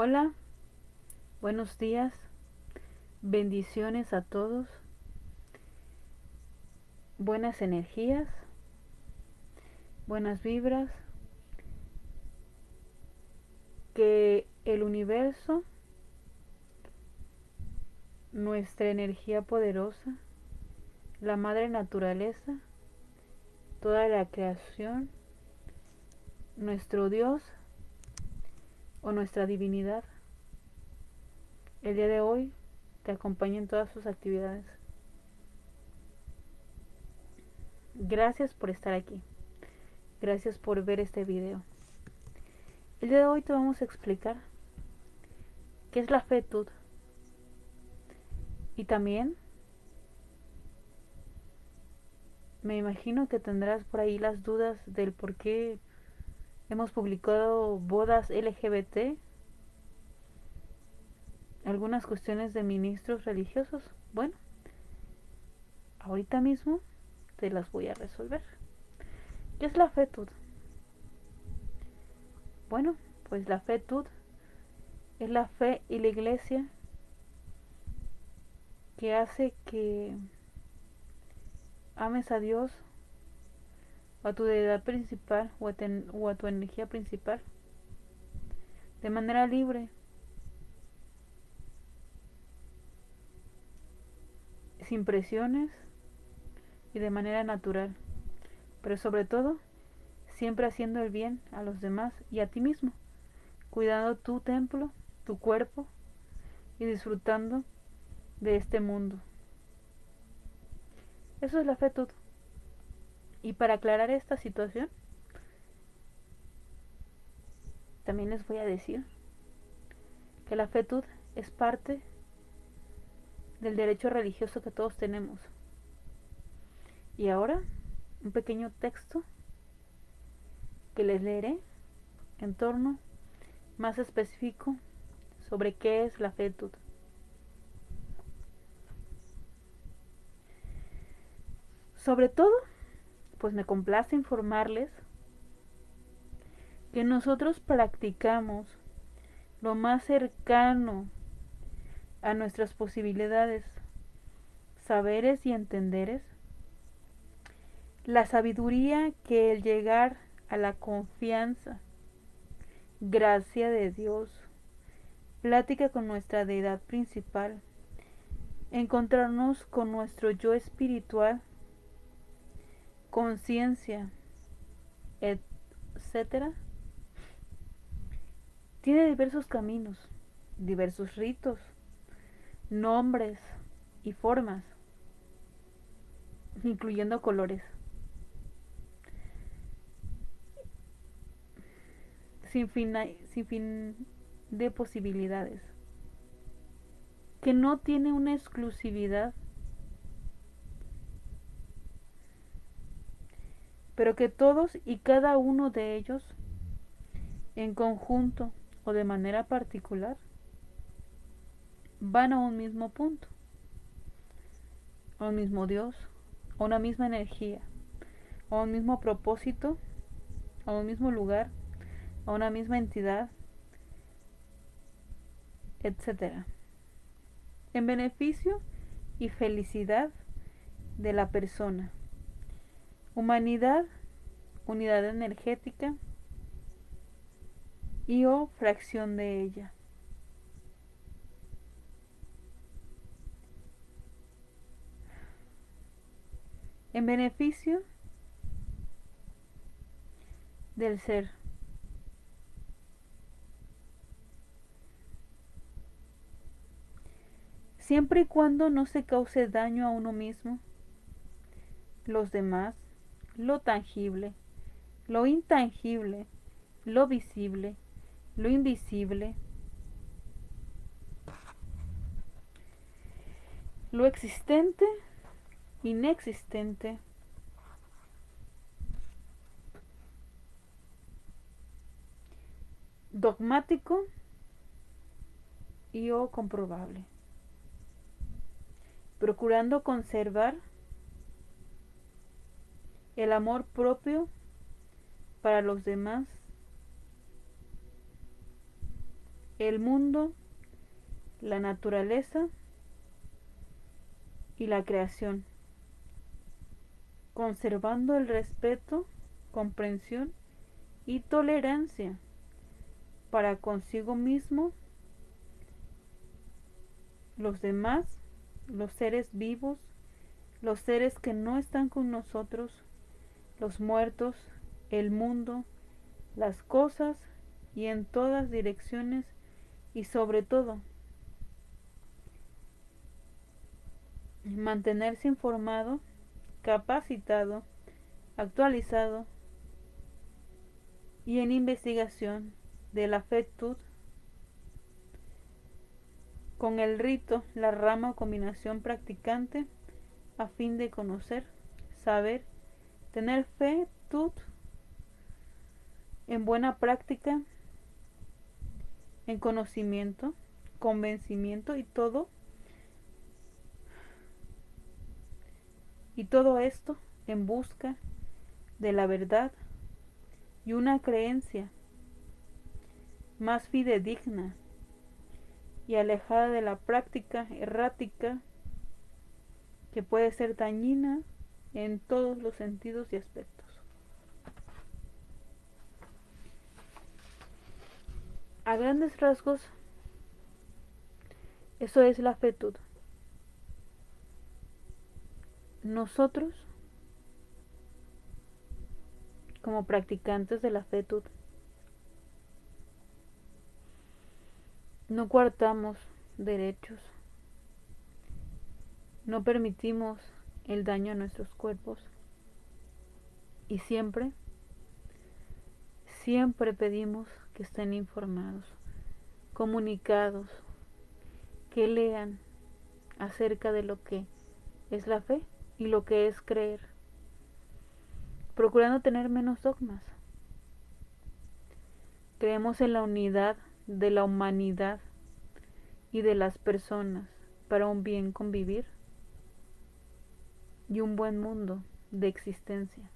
Hola, buenos días, bendiciones a todos, buenas energías, buenas vibras, que el universo, nuestra energía poderosa, la madre naturaleza, toda la creación, nuestro Dios, o nuestra divinidad, el día de hoy te acompaña en todas sus actividades. Gracias por estar aquí. Gracias por ver este video. El día de hoy te vamos a explicar qué es la fetud. Y también me imagino que tendrás por ahí las dudas del por qué Hemos publicado bodas LGBT, algunas cuestiones de ministros religiosos. Bueno, ahorita mismo te las voy a resolver. ¿Qué es la fetud? Bueno, pues la fetud es la fe y la iglesia que hace que ames a Dios a tu deidad principal o a, tu energía principal de manera libre. Sin presiones y de manera natural pero sobre todo siempre haciendo el bien a los demás y a ti mismo cuidando tu templo tu cuerpo y disfrutando de este mundo. Eso es la fe todo y para aclarar esta situación, también les voy a decir que la fetud es parte del derecho religioso que todos tenemos. Y ahora, un pequeño texto que les leeré en torno más específico sobre qué es la fetud. Sobre todo, pues me complace informarles que nosotros practicamos lo más cercano a nuestras posibilidades, saberes y entenderes, la sabiduría que el llegar a la confianza, gracia de Dios, plática con nuestra deidad principal, encontrarnos con nuestro yo espiritual conciencia, etcétera, tiene diversos caminos, diversos ritos, nombres y formas, incluyendo colores. Sin fin, sin fin de posibilidades, que no tiene una exclusividad pero que todos y cada uno de ellos, en conjunto o de manera particular, van a un mismo punto, a un mismo Dios, a una misma energía, a un mismo propósito, a un mismo lugar, a una misma entidad, etc. En beneficio y felicidad de la persona humanidad, unidad energética y o fracción de ella. En beneficio del ser. Siempre y cuando no se cause daño a uno mismo, los demás lo tangible, lo intangible, lo visible, lo invisible, lo existente, inexistente, dogmático y o comprobable, procurando conservar el amor propio para los demás el mundo, la naturaleza y la creación, conservando el respeto, comprensión y tolerancia para consigo mismo, los demás, los seres vivos, los seres que no están con nosotros, los muertos, el mundo, las cosas y en todas direcciones y sobre todo mantenerse informado, capacitado, actualizado y en investigación de la fetud con el rito, la rama o combinación practicante a fin de conocer, saber, tener fe, tut, en buena práctica, en conocimiento, convencimiento y todo. Y todo esto en busca de la verdad y una creencia más fidedigna y alejada de la práctica errática que puede ser dañina en todos los sentidos y aspectos. A grandes rasgos, eso es la fetud. Nosotros, como practicantes de la fetud, no coartamos derechos, no permitimos el daño a nuestros cuerpos y siempre, siempre pedimos que estén informados, comunicados, que lean acerca de lo que es la fe y lo que es creer, procurando tener menos dogmas. Creemos en la unidad de la humanidad y de las personas para un bien convivir y un buen mundo de existencia.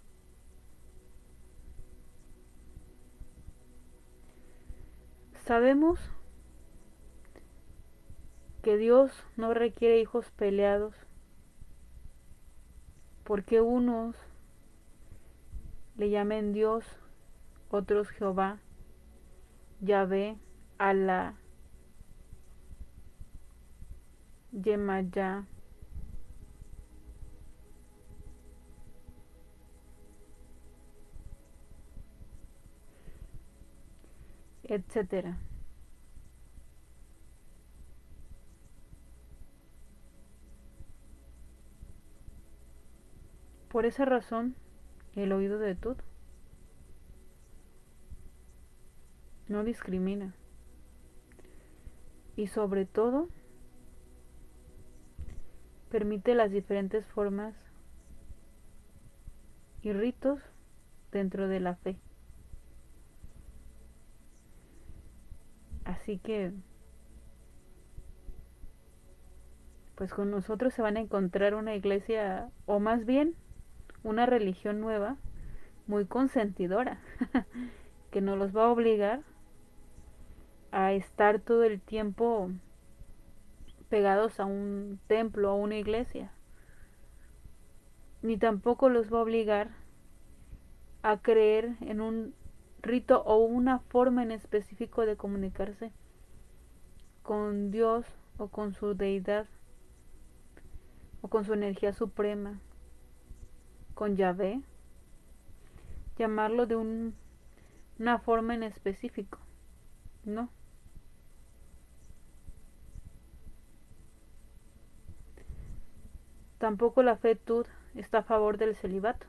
Sabemos que Dios no requiere hijos peleados porque unos le llamen Dios, otros Jehová, Yahvé, Alá, Yemayá, etcétera. Por esa razón, el oído de Tut no discrimina y sobre todo permite las diferentes formas y ritos dentro de la fe. Así que, pues con nosotros se van a encontrar una iglesia, o más bien una religión nueva, muy consentidora, que nos los va a obligar a estar todo el tiempo pegados a un templo, a una iglesia. Ni tampoco los va a obligar a creer en un rito o una forma en específico de comunicarse con Dios o con su deidad o con su energía suprema, con Yahvé, llamarlo de un, una forma en específico, ¿no? Tampoco la fe tud está a favor del celibato,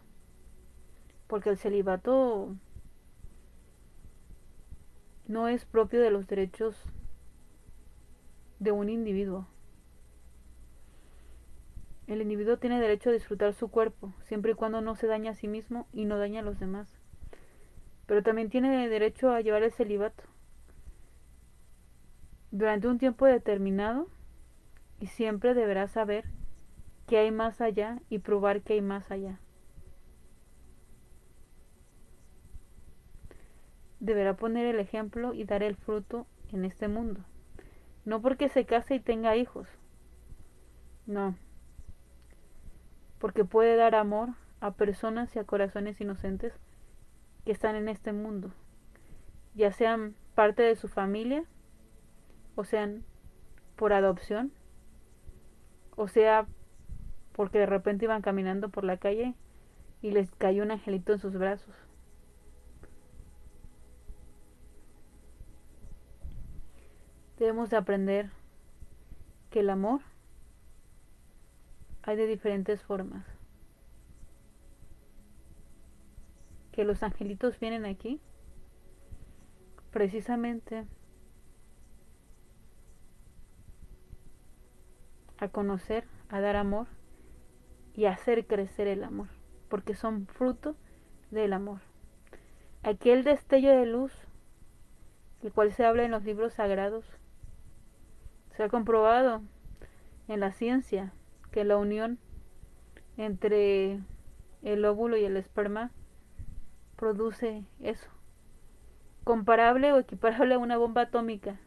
porque el celibato no es propio de los derechos de un individuo. El individuo tiene derecho a disfrutar su cuerpo, siempre y cuando no se daña a sí mismo y no daña a los demás. Pero también tiene derecho a llevar el celibato durante un tiempo determinado y siempre deberá saber que hay más allá y probar que hay más allá. Deberá poner el ejemplo y dar el fruto en este mundo. No porque se case y tenga hijos. No. Porque puede dar amor a personas y a corazones inocentes que están en este mundo. Ya sean parte de su familia, o sean por adopción, o sea porque de repente iban caminando por la calle y les cayó un angelito en sus brazos. Debemos de aprender que el amor hay de diferentes formas. Que los angelitos vienen aquí precisamente a conocer, a dar amor y a hacer crecer el amor, porque son fruto del amor. Aquel destello de luz, el cual se habla en los libros sagrados, se ha comprobado en la ciencia que la unión entre el óvulo y el esperma produce eso, comparable o equiparable a una bomba atómica,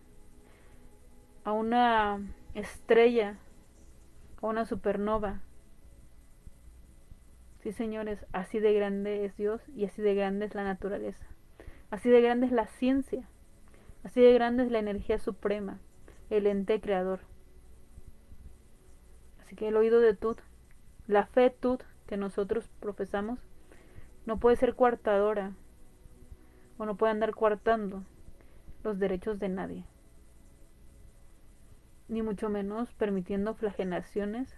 a una estrella, a una supernova. Sí, señores, así de grande es Dios y así de grande es la naturaleza. Así de grande es la ciencia. Así de grande es la energía suprema el ente creador. Así que el oído de Tut, la fe Tut que nosotros profesamos, no puede ser coartadora o no puede andar coartando los derechos de nadie, ni mucho menos permitiendo flagelaciones,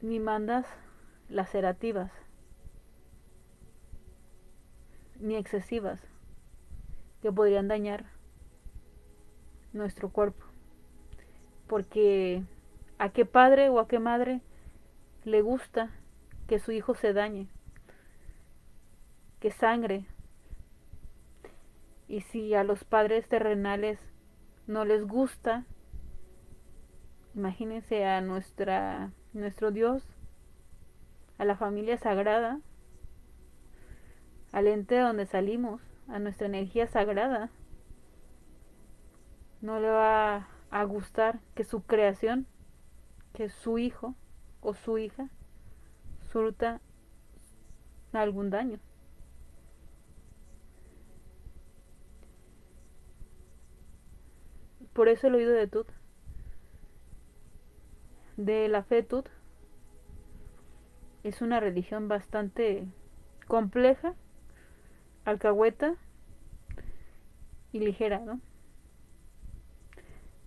ni mandas lacerativas, ni excesivas que podrían dañar nuestro cuerpo. Porque a qué padre o a qué madre le gusta que su hijo se dañe, que sangre. Y si a los padres terrenales no les gusta, imagínense a nuestra nuestro Dios, a la familia sagrada, al ente de donde salimos, a nuestra energía sagrada. No le va a gustar que su creación, que su hijo o su hija, surta algún daño. Por eso el oído de Tut, de la fe Tut, es una religión bastante compleja alcahueta y ligera, ¿no?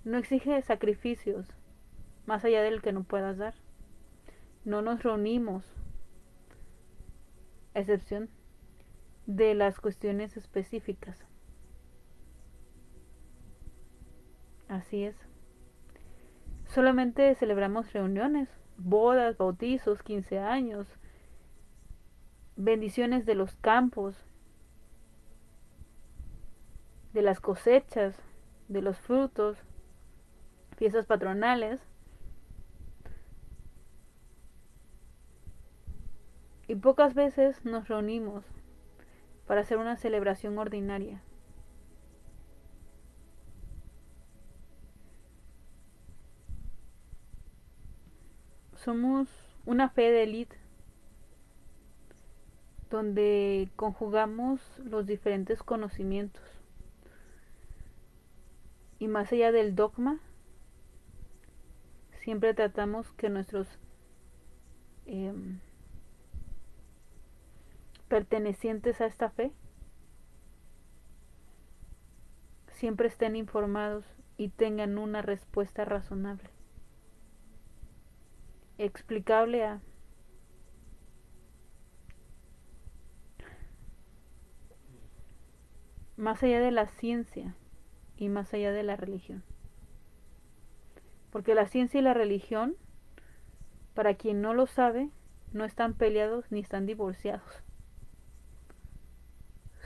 No exige sacrificios más allá del que no puedas dar. No nos reunimos, a excepción de las cuestiones específicas. Así es. Solamente celebramos reuniones, bodas, bautizos, 15 años, bendiciones de los campos, de las cosechas, de los frutos, fiestas patronales. Y pocas veces nos reunimos para hacer una celebración ordinaria. Somos una fe de élite donde conjugamos los diferentes conocimientos y más allá del dogma, siempre tratamos que nuestros em, pertenecientes a esta fe siempre estén informados y tengan una respuesta razonable, explicable a más allá de la ciencia y más allá de la religión. Porque la ciencia y la religión, para quien no lo sabe, no están peleados ni están divorciados.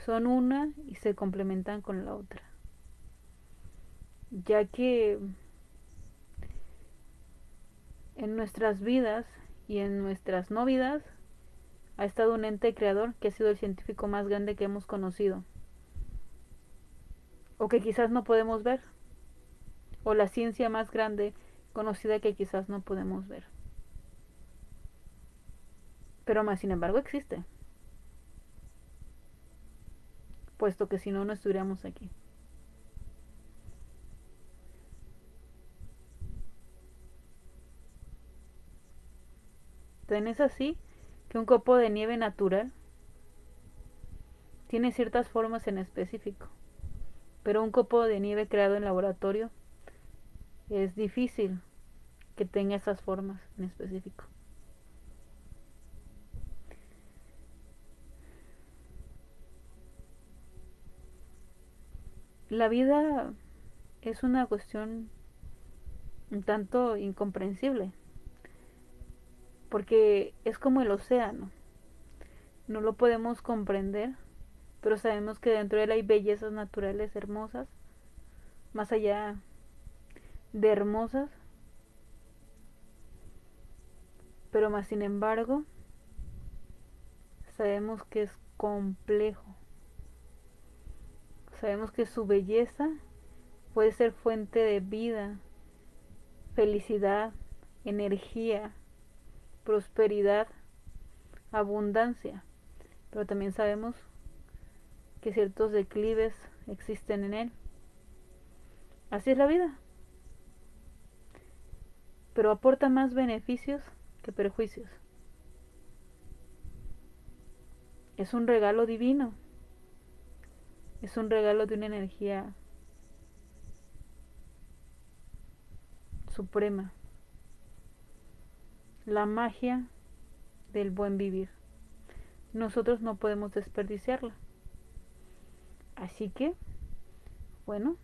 Son una y se complementan con la otra. Ya que en nuestras vidas y en nuestras no vidas ha estado un ente creador que ha sido el científico más grande que hemos conocido o que quizás no podemos ver, o la ciencia más grande conocida que quizás no podemos ver. Pero más sin embargo existe, puesto que si no, no estuviéramos aquí. es así que un copo de nieve natural tiene ciertas formas en específico, pero un copo de nieve creado en laboratorio es difícil que tenga esas formas en específico. La vida es una cuestión un tanto incomprensible porque es como el océano. No lo podemos comprender, pero sabemos que dentro de él hay bellezas naturales hermosas, más allá de hermosas, pero más sin embargo, sabemos que es complejo. Sabemos que su belleza puede ser fuente de vida, felicidad, energía, prosperidad, abundancia, pero también sabemos que ciertos declives existen en él. Así es la vida. Pero aporta más beneficios que perjuicios. Es un regalo divino. Es un regalo de una energía suprema la magia del buen vivir. Nosotros no podemos desperdiciarla. Así que, bueno,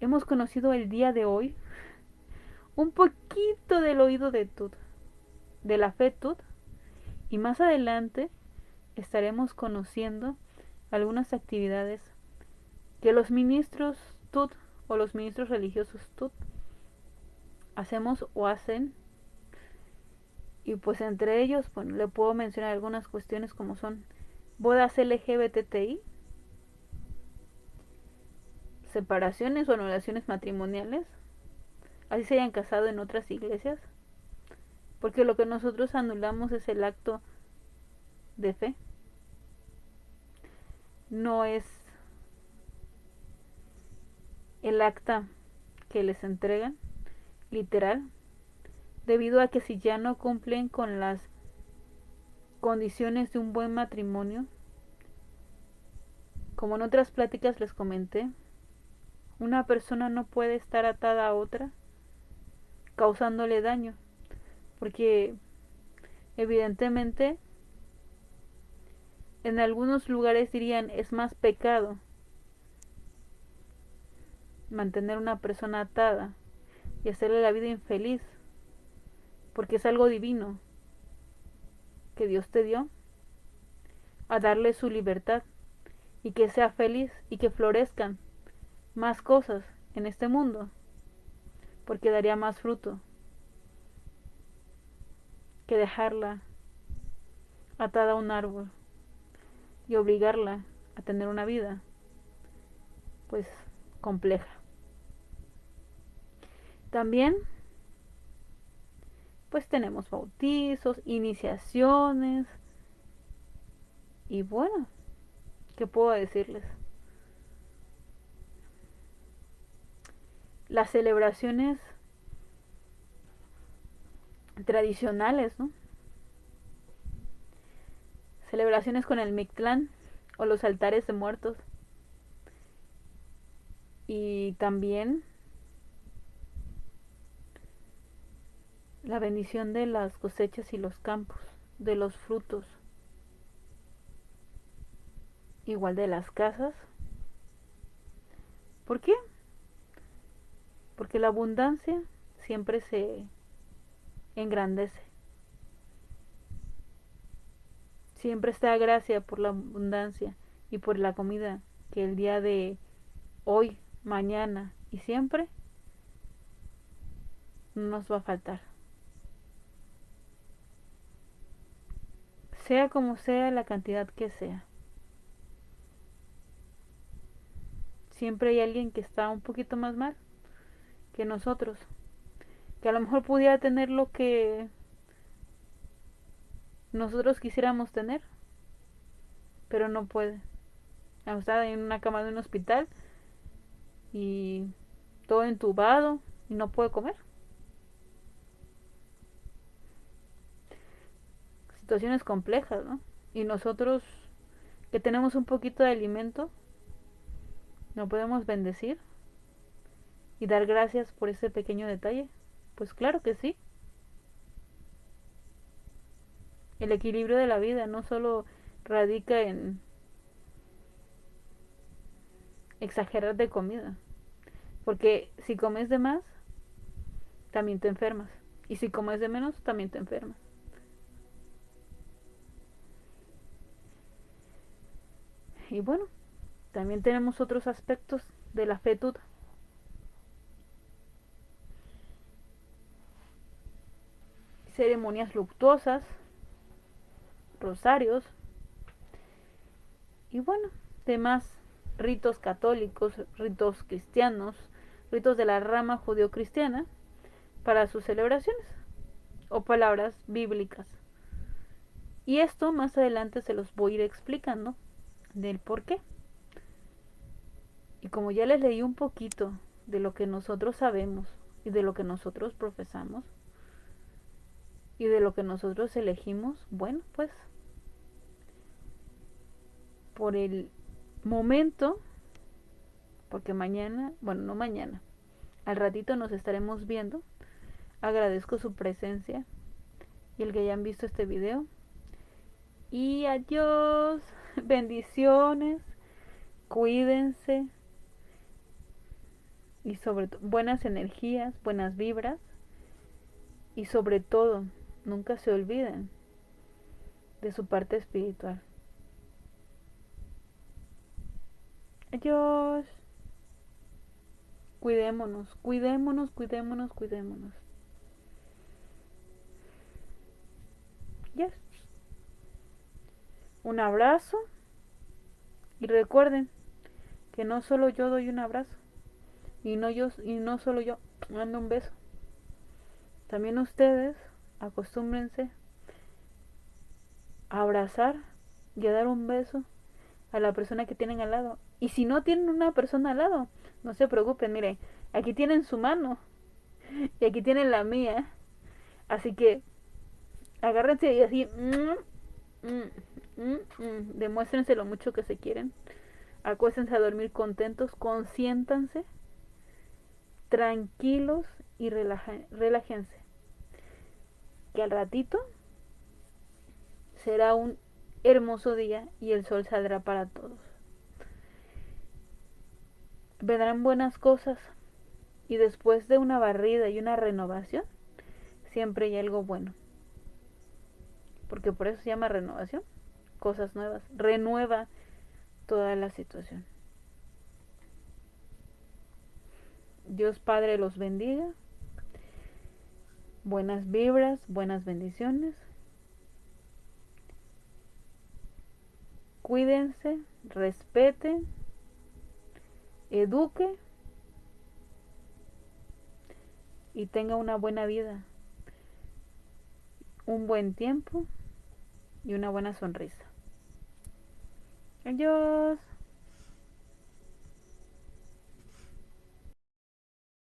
hemos conocido el día de hoy un poquito del oído de Tud, de la fe Tud, y más adelante estaremos conociendo algunas actividades que los ministros Tud o los ministros religiosos Tud hacemos o hacen. Y pues entre ellos, bueno, le puedo mencionar algunas cuestiones como son bodas LGBTI, separaciones o anulaciones matrimoniales, así se hayan casado en otras iglesias, porque lo que nosotros anulamos es el acto de fe, no es el acta que les entregan, literal, debido a que si ya no cumplen con las condiciones de un buen matrimonio, como en otras pláticas les comenté, una persona no puede estar atada a otra causándole daño, porque evidentemente en algunos lugares dirían es más pecado mantener una persona atada y hacerle la vida infeliz porque es algo divino que Dios te dio a darle su libertad y que sea feliz y que florezcan más cosas en este mundo, porque daría más fruto que dejarla atada a un árbol y obligarla a tener una vida pues compleja. También pues tenemos bautizos, iniciaciones. Y bueno, ¿qué puedo decirles? Las celebraciones tradicionales, ¿no? Celebraciones con el Mictlán o los altares de muertos. Y también la bendición de las cosechas y los campos, de los frutos, igual de las casas. ¿Por qué? Porque la abundancia siempre se engrandece. Siempre está gracia por la abundancia y por la comida que el día de hoy, mañana y siempre nos va a faltar. sea como sea la cantidad que sea. siempre hay alguien que está un poquito más mal que nosotros, que a lo mejor pudiera tener lo que nosotros quisiéramos tener, pero no puede. Está en una cama de un hospital y todo entubado y no puede comer. Situaciones complejas, ¿no? Y nosotros que tenemos un poquito de alimento, ¿no podemos bendecir? ¿Y dar gracias por ese pequeño detalle? Pues claro que sí. El equilibrio de la vida no solo radica en exagerar de comida. Porque si comes de más, también te enfermas. Y si comes de menos, también te enfermas. Y bueno, también tenemos otros aspectos de la fetud. Ceremonias luctuosas, rosarios y bueno, demás ritos católicos, ritos cristianos, ritos de la rama judío-cristiana para sus celebraciones o palabras bíblicas. Y esto más adelante se los voy a ir explicando del por qué. Y como ya les leí un poquito de lo que nosotros sabemos y de lo que nosotros profesamos y de lo que nosotros elegimos, bueno, pues por el momento, porque mañana, bueno, no mañana, al ratito nos estaremos viendo. Agradezco su presencia y el que hayan visto este video. Y adiós, bendiciones, cuídense y sobre todo buenas energías, buenas vibras y sobre todo nunca se olviden de su parte espiritual. Adiós. Cuidémonos, cuidémonos, cuidémonos, cuidémonos. Yes. Un abrazo. Y recuerden que no solo yo doy un abrazo. Y no yo y no solo yo mando un beso. También ustedes acostúmbrense a abrazar y a dar un beso a la persona que tienen al lado y si no tienen una persona al lado, no se preocupen, miren, aquí tienen su mano y aquí tienen la mía. Así que agárrense y así, mm, mm, mm, demuéstrense lo mucho que se quieren. Acuéstense a dormir contentos, consiéntanse, tranquilos y relájense. Que al ratito será un hermoso día y el sol saldrá para todos vendrán buenas cosas y después de una barrida y una renovación, siempre hay algo bueno. Porque por eso se llama renovación, cosas nuevas, renueva toda la situación. Dios Padre los bendiga. Buenas vibras, buenas bendiciones. Cuídense, respeten eduque y tenga una buena vida, un buen tiempo y una buena sonrisa. Adiós.